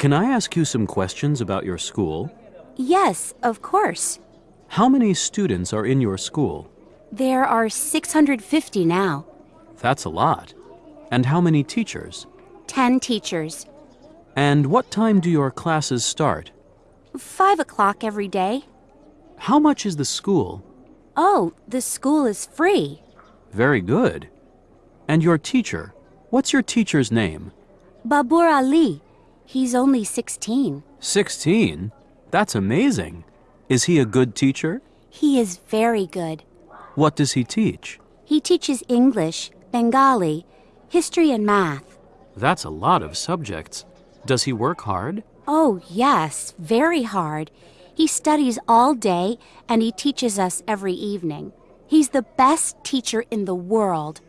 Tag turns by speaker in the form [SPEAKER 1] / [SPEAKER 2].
[SPEAKER 1] Can I ask you some questions about your school?
[SPEAKER 2] Yes, of course.
[SPEAKER 1] How many students are in your school?
[SPEAKER 2] There are 650 now.
[SPEAKER 1] That's a lot. And how many teachers?
[SPEAKER 2] 10 teachers.
[SPEAKER 1] And what time do your classes start?
[SPEAKER 2] 5 o'clock every day.
[SPEAKER 1] How much is the school?
[SPEAKER 2] Oh, the school is free.
[SPEAKER 1] Very good. And your teacher? What's your teacher's name?
[SPEAKER 2] Babur Ali. He's only 16.
[SPEAKER 1] 16? That's amazing. Is he a good teacher?
[SPEAKER 2] He is very good.
[SPEAKER 1] What does he teach?
[SPEAKER 2] He teaches English, Bengali, history, and math.
[SPEAKER 1] That's a lot of subjects. Does he work hard?
[SPEAKER 2] Oh, yes, very hard. He studies all day and he teaches us every evening. He's the best teacher in the world.